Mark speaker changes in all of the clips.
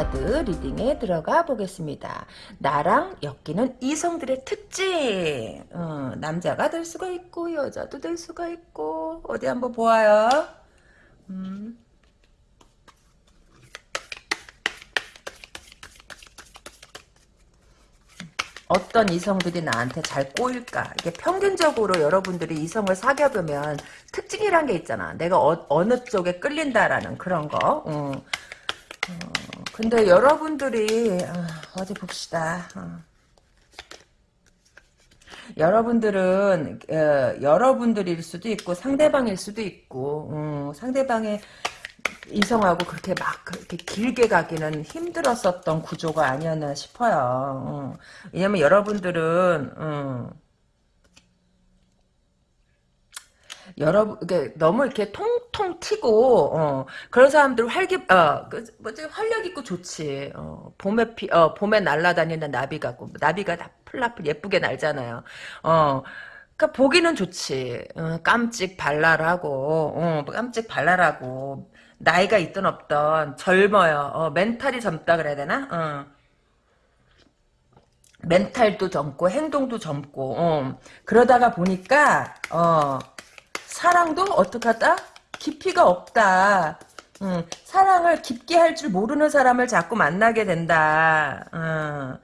Speaker 1: 2번 카드 리딩에 들어가 보겠습니다. 나랑 엮이는 이성들의 특징. 어, 남자가 될 수가 있고 여자도 될 수가 있고 어디 한번 보아요. 음. 어떤 이성들이 나한테 잘 꼬일까? 이게 평균적으로 여러분들이 이성을 사귀어보면 특징이란 게 있잖아. 내가 어, 느 쪽에 끌린다라는 그런 거. 어. 어, 근데 여러분들이 어, 디 봅시다. 어. 여러분들은 어, 여러분들일 수도 있고 상대방일 수도 있고 어, 상대방의 이성하고 그렇게 막 그렇게 길게 가기는 힘들었었던 구조가 아니었나 싶어요. 어. 왜냐면 여러분들은 어. 여러분, 이게 너무 이렇게 통통 튀고, 어, 그런 사람들 활기, 어, 그, 뭐지, 활력 있고 좋지. 어, 봄에 피, 어, 봄에 날아다니는 나비 같고, 나비가 다 플라플 예쁘게 날잖아요. 어, 그니까 보기는 좋지. 어, 깜찍 발랄하고, 어, 깜찍 발랄하고, 나이가 있든 없든 젊어요. 어, 멘탈이 젊다 그래야 되나? 어. 멘탈도 젊고 행동도 젊고 어. 그러다가 보니까 어, 사랑도 어떡하다? 깊이가 없다. 음, 사랑을 깊게 할 줄 모르는 사람을 자꾸 만나게 된다. 음,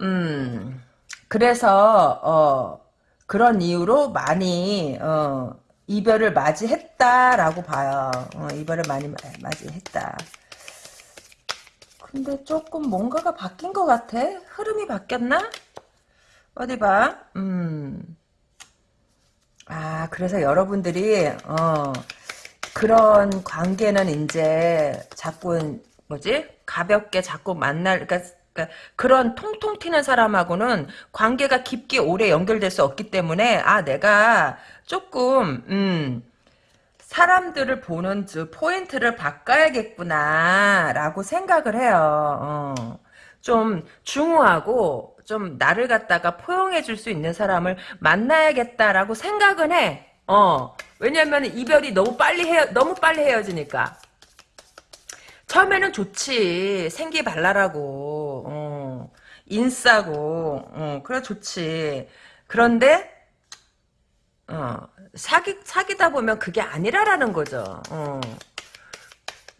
Speaker 1: 음 그래서 어, 그런 이유로 많이 어, 이별을 맞이했다라고 봐요. 어, 이별을 많이 맞이했다. 근데 조금 뭔가가 바뀐 것 같아. 흐름이 바뀌었나? 어디 봐. 음. 아, 그래서 여러분들이 어, 그런 관계는 이제 자꾸 뭐지? 가볍게 자꾸 만날 그러니까 그러니까 그런 통통 튀는 사람하고는 관계가 깊게 오래 연결될 수 없기 때문에 아 내가 조금 음 사람들을 보는 포인트를 바꿔야겠구나라고 생각을 해요. 어. 좀 중후하고 좀 나를 갖다가 포용해 줄 수 있는 사람을 만나야겠다라고 생각은 해. 어. 왜냐면 이별이 너무 빨리 헤어 너무 빨리 헤어지니까. 처음에는 좋지. 생기 발랄하고, 어, 인싸고, 어, 그래 좋지. 그런데, 어, 사기, 사귀다 보면 그게 아니라라는 거죠. 어.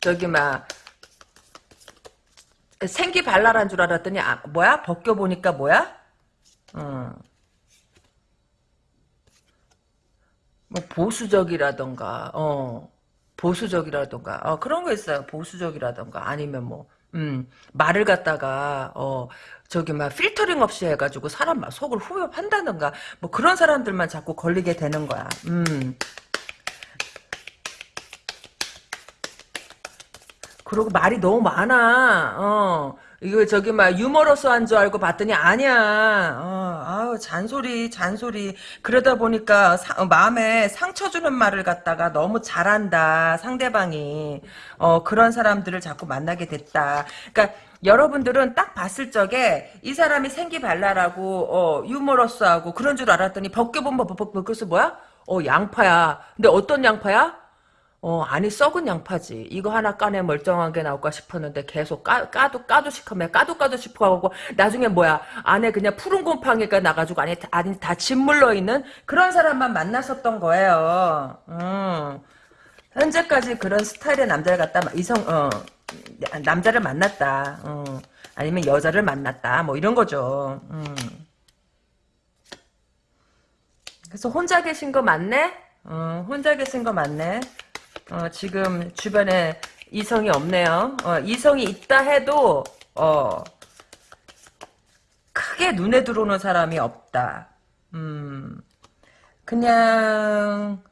Speaker 1: 저기, 막, 생기 발랄한 줄 알았더니, 아, 뭐야? 벗겨 보니까 뭐야? 어. 뭐, 보수적이라던가, 어. 보수적이라던가 어, 그런 거 있어요. 보수적이라던가 아니면 뭐 음, 말을 갖다가 어 저기 막 필터링 없이 해가지고 사람 막 속을 후벼판다던가 뭐 그런 사람들만 자꾸 걸리게 되는 거야. 음. 그리고 말이 너무 많아. 어. 이거 저기 막 유머러스한 줄 알고 봤더니 아니야. 어, 아우 잔소리 잔소리. 그러다 보니까 사, 어, 마음에 상처 주는 말을 갖다가 너무 잘한다 상대방이. 어 그런 사람들을 자꾸 만나게 됐다. 그러니까 여러분들은 딱 봤을 적에 이 사람이 생기 발랄하고 어 유머러스하고 그런 줄 알았더니 벗겨보면 벗겨서 뭐야? 어 양파야. 근데 어떤 양파야? 어, 아니, 썩은 양파지. 이거 하나 까내 멀쩡하게 나올까 싶었는데 계속 까, 까도, 까도 싶으면 까도, 까도 싶어하고, 나중에 뭐야, 안에 그냥 푸른 곰팡이가 나가지고, 안에, 안에 다 짓물러 있는 그런 사람만 만났었던 거예요. 음. 현재까지 그런 스타일의 남자를 갖다, 이성, 어, 남자를 만났다. 어. 아니면 여자를 만났다. 뭐 이런 거죠. 음. 그래서 혼자 계신 거 맞네? 어, 혼자 계신 거 맞네. 어, 지금 주변에 이성이 없네요. 어, 이성이 있다 해도 어, 크게 눈에 들어오는 사람이 없다. 음, 그냥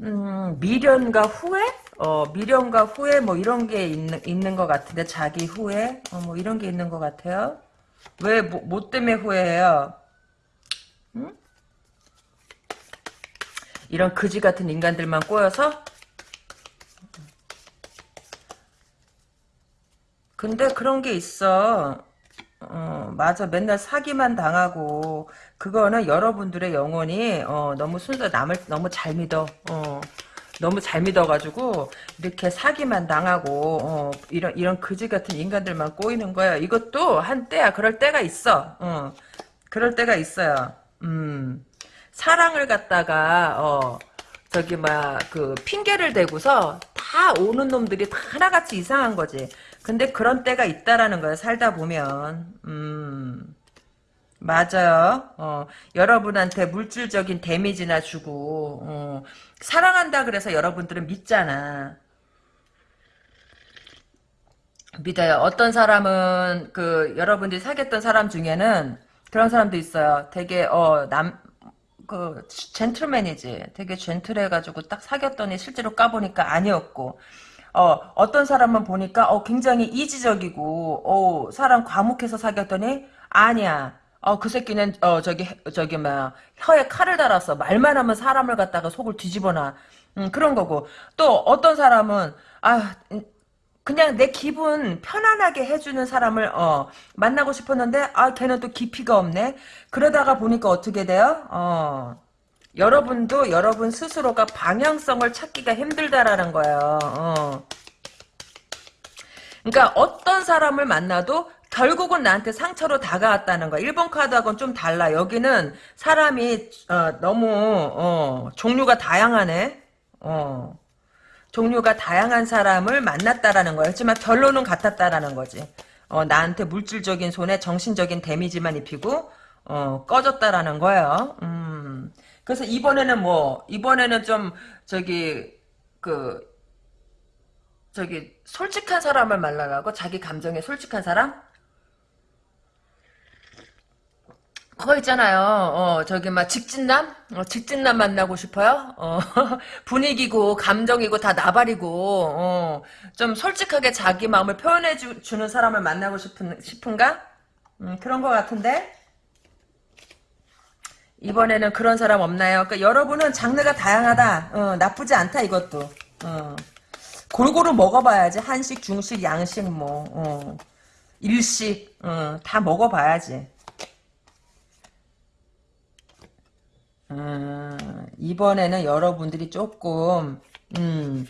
Speaker 1: 음, 미련과 후회? 어, 미련과 후회 뭐 이런 게 있는, 있는 것 같은데 자기 후회? 어, 뭐 이런 게 있는 것 같아요. 왜, 뭐, 뭐 때문에 후회해요? 응? 이런 그지 같은 인간들만 꼬여서? 근데 그런 게 있어. 어, 맞아. 맨날 사기만 당하고. 그거는 여러분들의 영혼이 어, 너무 순서 남을 너무 잘 믿어. 어, 너무 잘 믿어가지고 이렇게 사기만 당하고 어, 이런 이런 그지 같은 인간들만 꼬이는 거야. 이것도 한때야. 그럴 때가 있어. 어, 그럴 때가 있어요. 음, 사랑을 갖다가 어, 저기 막 그 핑계를 대고서 다 오는 놈들이 다 하나같이 이상한 거지. 근데 그런 때가 있다라는 거야. 살다 보면. 음. 맞아요. 어, 여러분한테 물질적인 데미지나 주고 어, 사랑한다 그래서 여러분들은 믿잖아. 믿어요. 어떤 사람은 그 여러분들이 사귀었던 사람 중에는 그런 사람도 있어요. 되게 어 남 그 젠틀맨이지. 되게 젠틀해가지고 딱 사귀었더니 실제로 까보니까 아니었고 어, 어떤 사람은 보니까, 어, 굉장히 이지적이고, 어, 사람 과묵해서 사귀었더니, 아니야. 어, 그 새끼는, 어, 저기, 저기, 뭐야, 혀에 칼을 달았어. 말만 하면 사람을 갖다가 속을 뒤집어놔. 음, 그런 거고. 또, 어떤 사람은, 아, 음, 그냥 내 기분 편안하게 해주는 사람을, 어, 만나고 싶었는데, 아, 걔는 또 깊이가 없네? 그러다가 보니까 어떻게 돼요? 어, 여러분도 여러분 스스로가 방향성을 찾기가 힘들다라는 거예요. 어. 그러니까 어떤 사람을 만나도 결국은 나한테 상처로 다가왔다는 거야. 1번 카드하고는 좀 달라. 여기는 사람이 어, 너무 어, 종류가 다양하네. 어. 종류가 다양한 사람을 만났다라는 거야. 하지만 결론은 같았다라는 거지. 어, 나한테 물질적인 손에 정신적인 데미지만 입히고 어, 꺼졌다라는 거예요. 음. 그래서 이번에는 뭐 이번에는 좀 저기 그 저기 솔직한 사람을 만나라고 자기 감정에 솔직한 사람? 그거 있잖아요. 어, 저기 막 직진남? 어, 직진남 만나고 싶어요? 어, 분위기고 감정이고 다 나발이고 어, 좀 솔직하게 자기 마음을 표현해 주, 는 사람을 만나고 싶은 싶은가? 음, 그런 것 같은데. 이번에는 그런 사람 없나요? 그러니까 여러분은 장르가 다양하다. 어, 나쁘지 않다 이것도. 어. 골고루 먹어봐야지. 한식, 중식, 양식, 뭐 어. 일식 어, 다 먹어봐야지. 음, 이번에는 여러분들이 조금 음,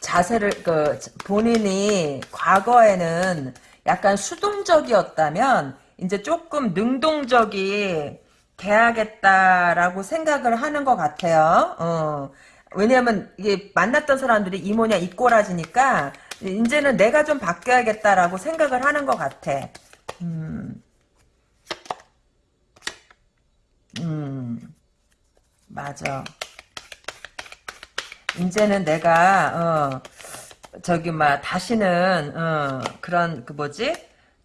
Speaker 1: 자세를 그 본인이 과거에는 약간 수동적이었다면 이제 조금 능동적이 돼야겠다라고 생각을 하는 것 같아요. 어. 왜냐하면 이게 만났던 사람들이 이모냐 이꼬라지니까 이제는 내가 좀 바뀌어야겠다라고 생각을 하는 것 같아. 음. 음. 맞아. 이제는 내가 어 저기 막 다시는 어 그런 그 뭐지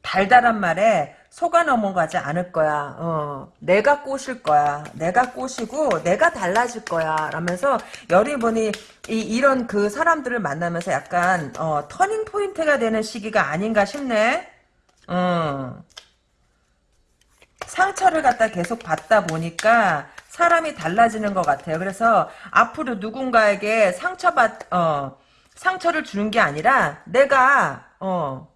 Speaker 1: 달달한 말에 속아 넘어가지 않을 거야. 어, 내가 꼬실 거야. 내가 꼬시고 내가 달라질 거야. 라면서 여리보니 이, 이런 그 사람들을 만나면서 약간 어, 터닝 포인트가 되는 시기가 아닌가 싶네. 어. 상처를 갖다 계속 받다 보니까 사람이 달라지는 것 같아요. 그래서 앞으로 누군가에게 상처받 어, 상처를 주는 게 아니라 내가 어,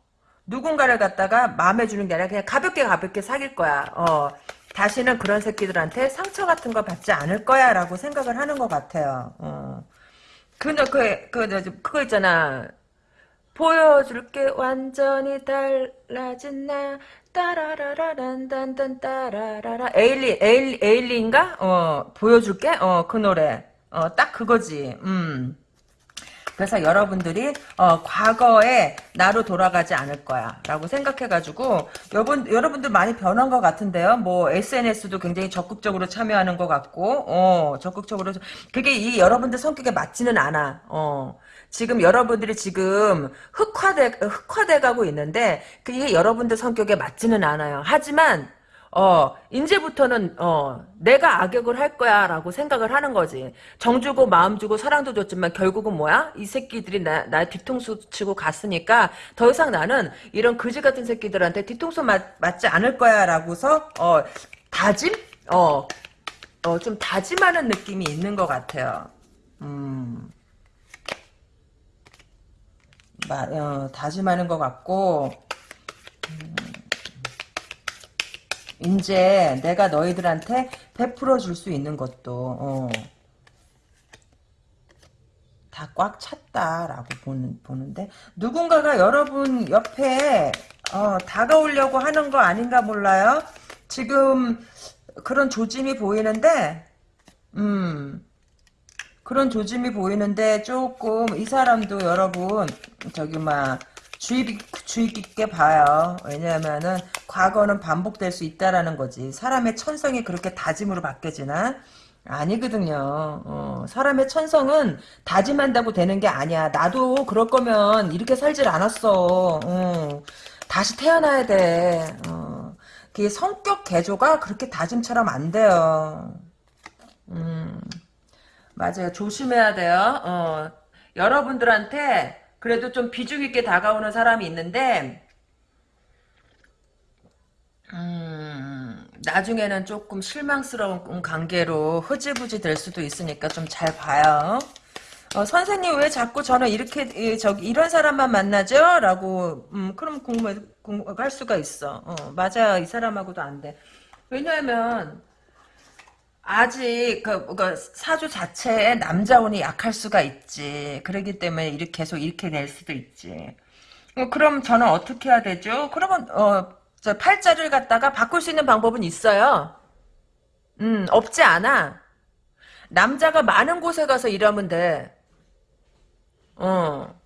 Speaker 1: 누군가를 갖다가 마음에 주는 게 아니라 그냥 가볍게 가볍게 사귈 거야. 어, 다시는 그런 새끼들한테 상처 같은 거 받지 않을 거야 라고 생각을 하는 것 같아요. 어. 근데 그, 그, 그, 그거 있잖아. 보여줄게. 완전히 달라진 나. 따라라라란단단 따라라라. 에일리 에일 에일리인가? 어 보여줄게? 어 그 노래. 어 딱 그거지. 음 그래서 여러분들이 어, 과거에 나로 돌아가지 않을 거야 라고 생각해가지고 여러분, 여러분들 많이 변한 것 같은데요 뭐 SNS도 굉장히 적극적으로 참여하는 것 같고 어, 적극적으로 그게 이 여러분들 성격에 맞지는 않아 어. 지금 여러분들이 지금 흑화돼 흑화돼 가고 있는데 그게 여러분들 성격에 맞지는 않아요. 하지만 어, 이제부터는, 어, 내가 악역을 할 거야, 라고 생각을 하는 거지. 정 주고, 마음 주고, 사랑도 줬지만, 결국은 뭐야? 이 새끼들이 나, 나 뒤통수 치고 갔으니까, 더 이상 나는 이런 그지 같은 새끼들한테 뒤통수 맞, 맞지 않을 거야, 라고서, 어, 다짐? 어, 어, 좀 다짐하는 느낌이 있는 것 같아요. 음. 마, 어, 다짐하는 것 같고, 이제 내가 너희들한테 베풀어 줄 수 있는 것도 어. 다꽉 찼다라고 보는, 보는데 누군가가 여러분 옆에 어, 다가오려고 하는 거 아닌가 몰라요. 지금 그런 조짐이 보이는데 음 그런 조짐이 보이는데 조금 이 사람도 여러분 저기 막 주의, 주의 깊게 봐요. 왜냐하면은 과거는 반복될 수 있다라는 거지. 사람의 천성이 그렇게 다짐으로 바뀌어지나? 아니거든요. 어, 사람의 천성은 다짐한다고 되는 게 아니야. 나도 그럴 거면 이렇게 살질 않았어. 어, 다시 태어나야 돼. 어, 그 성격 개조가 그렇게 다짐처럼 안 돼요. 음, 맞아요. 조심해야 돼요. 어, 여러분들한테 그래도 좀 비중 있게 다가오는 사람이 있는데 음, 나중에는 조금 실망스러운 관계로 흐지부지 될 수도 있으니까 좀 잘 봐요. 어, 선생님 왜 자꾸 저는 이렇게 이, 저기 이런 사람만 만나죠? 라고 음, 그럼 궁금할 수가 있어. 어, 맞아 이 사람하고도 안 돼. 왜냐하면 아직 그, 그 사주 자체에 남자운이 약할 수가 있지. 그러기 때문에 이렇게 계속 이렇게 될 수도 있지. 어, 그럼 저는 어떻게 해야 되죠? 그러면 어, 저 팔자를 갖다가 바꿀 수 있는 방법은 있어요. 음, 없지 않아. 남자가 많은 곳에 가서 일하면 돼. 어.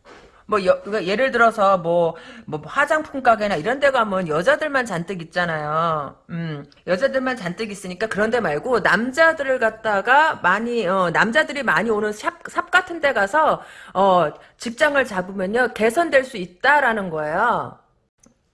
Speaker 1: 뭐 여, 그러니까 예를 들어서 뭐, 뭐 화장품 가게나 이런 데 가면 여자들만 잔뜩 있잖아요. 음, 여자들만 잔뜩 있으니까 그런 데 말고 남자들을 갖다가 많이 어, 남자들이 많이 오는 샵, 샵 같은 데 가서 어, 직장을 잡으면요. 개선될 수 있다라는 거예요.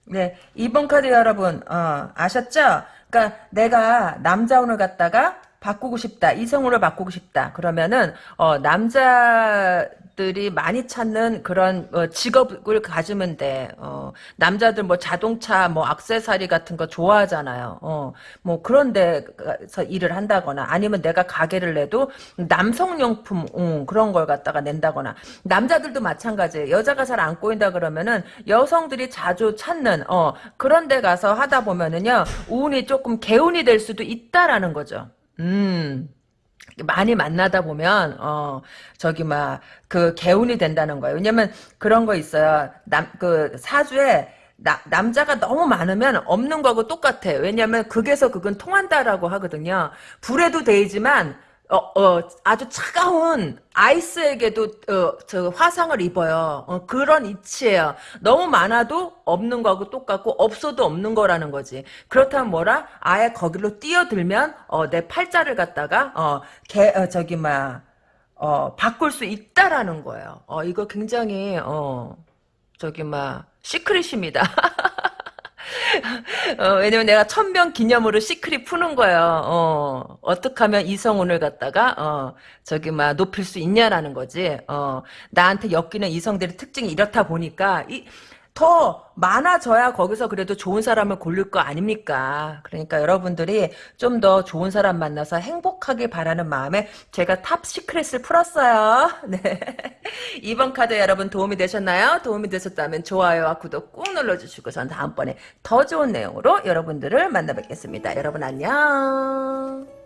Speaker 1: 네, 2번 카드 여러분, 어, 아셨죠? 그러니까 내가 남자 운을 갖다가 바꾸고 싶다. 이성으로 바꾸고 싶다. 그러면은 어, 남자 들이 많이 찾는 그런 어, 직업을 가지면 돼. 어, 남자들 뭐 자동차, 뭐 액세서리 같은 거 좋아하잖아요. 어, 뭐 그런 데서 일을 한다거나 아니면 내가 가게를 내도 남성용품 음, 그런 걸 갖다가 낸다거나 남자들도 마찬가지예요. 여자가 잘 안 꼬인다 그러면은 여성들이 자주 찾는 어, 그런 데 가서 하다 보면은요. 운이 조금 개운이 될 수도 있다라는 거죠. 음. 많이 만나다 보면 어 저기 막 그 개운이 된다는 거예요. 왜냐면 그런 거 있어요. 남 그 사주에 나, 남자가 너무 많으면 없는 거하고 똑같아. 왜냐면 극에서 극은 통한다라고 하거든요. 불에도 데이지만 어, 어, 아주 차가운 아이스에게도 어, 저 화상을 입어요. 어, 그런 이치예요. 너무 많아도 없는 거하고 똑같고 없어도 없는 거라는 거지. 그렇다면 뭐라? 아예 거기로 뛰어들면 어, 내 팔자를 갖다가 어, 개, 어, 저기 막 어, 바꿀 수 있다라는 거예요. 어, 이거 굉장히 어, 저기 막 시크릿입니다. 어, 왜냐면 내가 천병 기념으로 시크릿 푸는 거예요. 어, 어떻게 하면 이성운을 갖다가, 어, 저기, 막, 높일 수 있냐라는 거지. 어, 나한테 엮이는 이성들의 특징이 이렇다 보니까, 이, 더 많아져야 거기서 그래도 좋은 사람을 고를 거 아닙니까? 그러니까 여러분들이 좀 더 좋은 사람 만나서 행복하길 바라는 마음에 제가 top secret을 풀었어요. 네. 이번 카드 여러분 도움이 되셨나요? 도움이 되셨다면 좋아요와 구독 꾹 눌러주시고 전 다음번에 더 좋은 내용으로 여러분들을 만나 뵙겠습니다. 여러분 안녕.